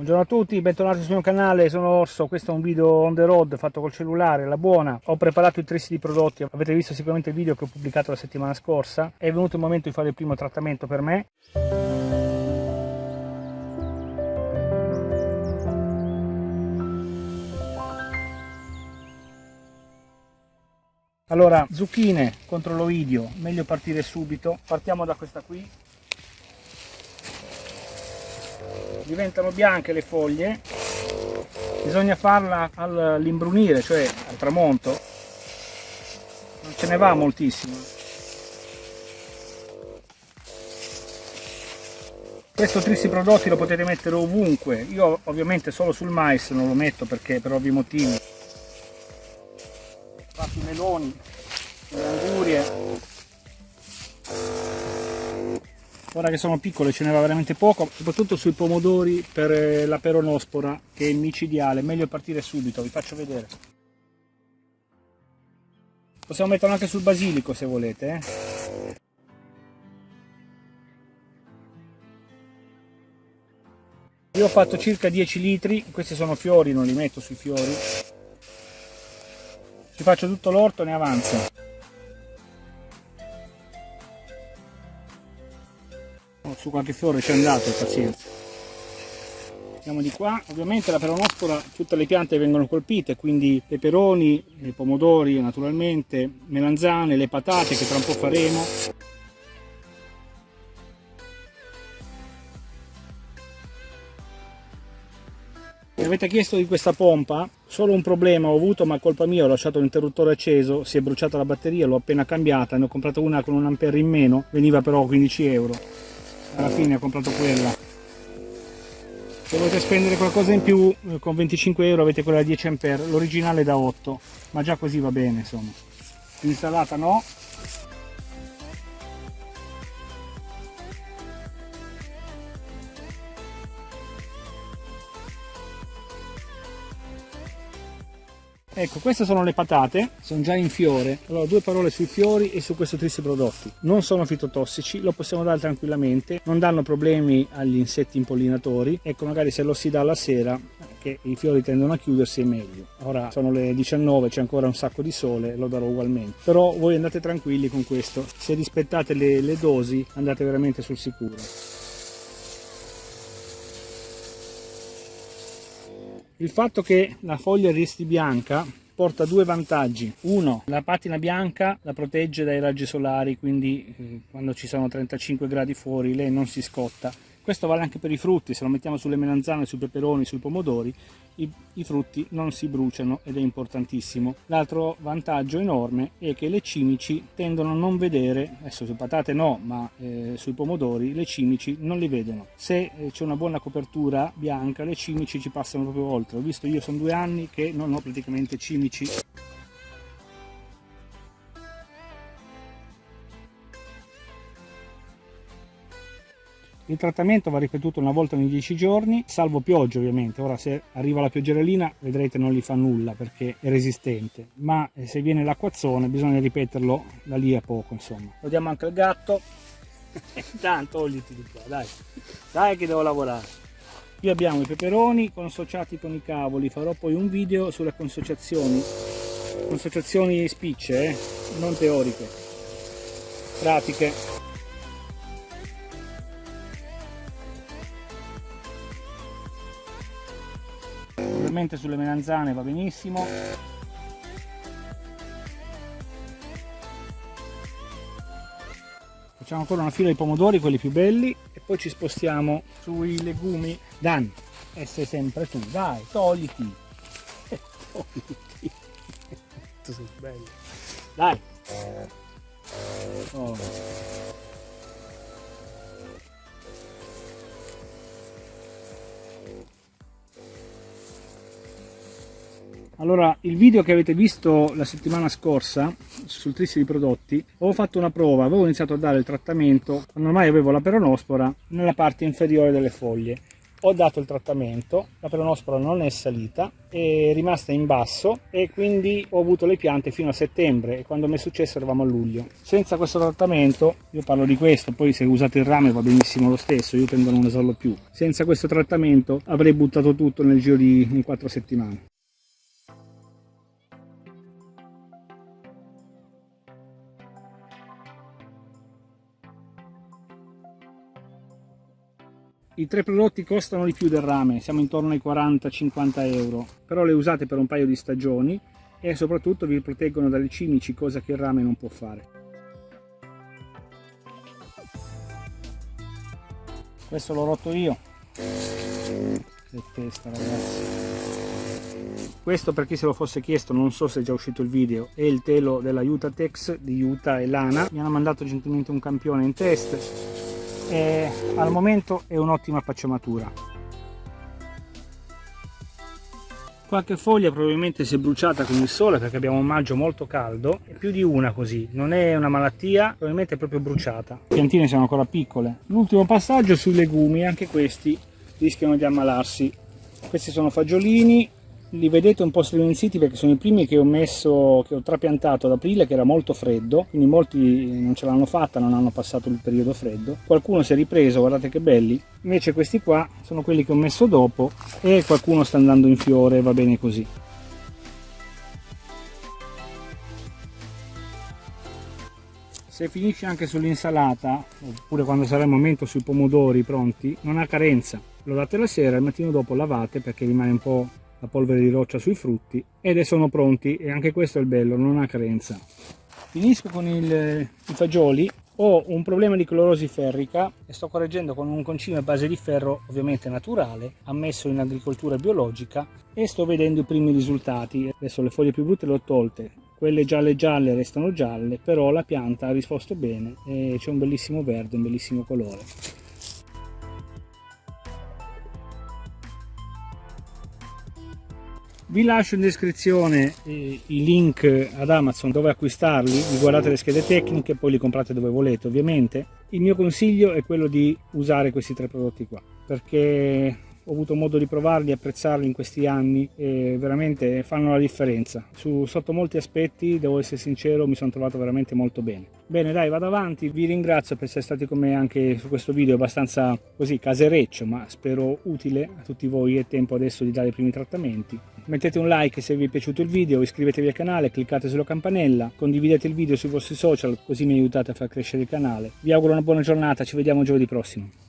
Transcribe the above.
Buongiorno a tutti, bentornati sul mio canale, sono Orso, questo è un video on the road fatto col cellulare, la buona. Ho preparato i trissi di prodotti, avete visto sicuramente il video che ho pubblicato la settimana scorsa. È venuto il momento di fare il primo trattamento per me. Allora, zucchine contro l'oidio, meglio partire subito. Partiamo da questa qui, diventano bianche le foglie bisogna farla all'imbrunire cioè al tramonto. Non ce ne va moltissimo. Questo trissi prodotti lo potete mettere ovunque. Io ovviamente solo sul mais non lo metto perché per ovvi motivi. Faccio i meloni le angurie ora che sono piccole ce ne va veramente poco soprattutto sui pomodori per eh, la peronospora che è micidiale. Meglio partire subito vi faccio vedere. Possiamo metterlo anche sul basilico se volete eh. io ho fatto circa 10 litri questi sono fiori non li metto sui fiori. Ci faccio tutto l'orto ne avanza su qualche fiore c'è andato, pazienza. Andiamo di qua, ovviamente la peronospora tutte le piante vengono colpite, quindi peperoni, pomodori naturalmente, melanzane, le patate che tra un po' faremo. Mi avete chiesto di questa pompa, solo un problema ho avuto ma colpa mia, ho lasciato l'interruttore acceso, si è bruciata la batteria, l'ho appena cambiata, ne ho comprato una con un ampere in meno, veniva però 15 euro alla fine ho comprato quella. Se volete spendere qualcosa in più eh, con 25 euro avete quella da 10 ampere l'originale da 8 ma già così va bene insomma. L'insalata no Ecco, queste sono le patate, sono già in fiore. Allora, due parole sui fiori e su questo triste prodotti. Non sono fitotossici, lo possiamo dare tranquillamente, non danno problemi agli insetti impollinatori. Ecco, magari se lo si dà la sera, che i fiori tendono a chiudersi, è meglio. Ora sono le 19, c'è ancora un sacco di sole, lo darò ugualmente. Però voi andate tranquilli con questo. Se rispettate le, le dosi, andate veramente sul sicuro. Il fatto che la foglia resti bianca porta due vantaggi. Uno, la patina bianca la protegge dai raggi solari, quindi eh, quando ci sono 35 gradi fuori lei non si scotta questo vale anche per i frutti, se lo mettiamo sulle melanzane, sui peperoni, sui pomodori, i, i frutti non si bruciano ed è importantissimo. L'altro vantaggio enorme è che le cimici tendono a non vedere, adesso su patate no, ma eh, sui pomodori le cimici non li vedono. Se eh, c'è una buona copertura bianca le cimici ci passano proprio oltre. Ho visto io sono due anni che non ho praticamente cimici Il trattamento va ripetuto una volta ogni 10 giorni, salvo pioggia ovviamente. Ora se arriva la pioggerellina vedrete non gli fa nulla perché è resistente, ma eh, se viene l'acquazzone bisogna ripeterlo da lì a poco insomma. Lo diamo anche al gatto. Tanto togliti di qua, dai. Dai che devo lavorare. Qui abbiamo i peperoni consociati con i cavoli, farò poi un video sulle consociazioni, consociazioni spicce, eh? non teoriche, pratiche. Leggermente sulle melanzane va benissimo. Facciamo ancora una fila di pomodori quelli più belli e poi ci spostiamo sui legumi. Dan essere sempre tu. Dai togliti. Togliti. Sei bello dai. Oh. Allora, il video che avete visto la settimana scorsa sul trissi di prodotti, ho fatto una prova, avevo iniziato a dare il trattamento, quando ormai avevo la peronospora, nella parte inferiore delle foglie. ho dato il trattamento, la peronospora non è salita, è rimasta in basso e quindi ho avuto le piante fino a settembre e quando mi è successo eravamo a luglio. Senza questo trattamento, io parlo di questo, poi se usate il rame va benissimo lo stesso, io tendo a non usarlo più. Senza questo trattamento avrei buttato tutto nel giro di 4 settimane. I tre prodotti costano di più del rame, siamo intorno ai 40-50 euro, però le usate per un paio di stagioni e soprattutto vi proteggono dalle cimici, cosa che il rame non può fare. Questo l'ho rotto io. Che testa ragazzi. Questo per chi se lo fosse chiesto, non so se è già uscito il video, è il telo della Utatex di Utah e Lana. Mi hanno mandato gentilmente un campione in test e al momento è un'ottima pacciamatura. Qualche foglia probabilmente si è bruciata con il sole perché abbiamo un maggio molto caldo e più di una così. Non è una malattia probabilmente è proprio bruciata. Le piantine sono ancora piccole. L'ultimo passaggio sui legumi anche questi rischiano di ammalarsi. Questi sono fagiolini li vedete un po' striminziti perché sono i primi che ho messo che ho trapiantato ad aprile che era molto freddo quindi molti non ce l'hanno fatta non hanno passato il periodo freddo. Qualcuno si è ripreso guardate che belli. Invece questi qua sono quelli che ho messo dopo e qualcuno sta andando in fiore va bene così. Se finisce anche sull'insalata oppure quando sarà il momento sui pomodori pronti non ha carenza. Lo date la sera e il mattino dopo lavate perché rimane un po' la polvere di roccia sui frutti ed sono pronti e anche questo è il bello, non ha carenza. Finisco con il, i fagioli, ho un problema di clorosi ferrica e sto correggendo con un concime a base di ferro ovviamente naturale, ammesso in agricoltura biologica e sto vedendo i primi risultati. Adesso le foglie più brutte le ho tolte, quelle gialle gialle restano gialle, però la pianta ha risposto bene e c'è un bellissimo verde, un bellissimo colore. Vi lascio in descrizione i link ad Amazon dove acquistarli, vi guardate le schede tecniche poi li comprate dove volete ovviamente. Il mio consiglio è quello di usare questi tre prodotti qua perché ho avuto modo di provarli apprezzarli in questi anni e veramente fanno la differenza. Su, sotto molti aspetti, devo essere sincero, mi sono trovato veramente molto bene. Bene dai, vado avanti, vi ringrazio per essere stati con me anche su questo video abbastanza così casereccio, ma spero utile a tutti voi, è tempo adesso di dare i primi trattamenti. Mettete un like se vi è piaciuto il video, iscrivetevi al canale, cliccate sulla campanella, condividete il video sui vostri social così mi aiutate a far crescere il canale. Vi auguro una buona giornata, ci vediamo giovedì prossimo.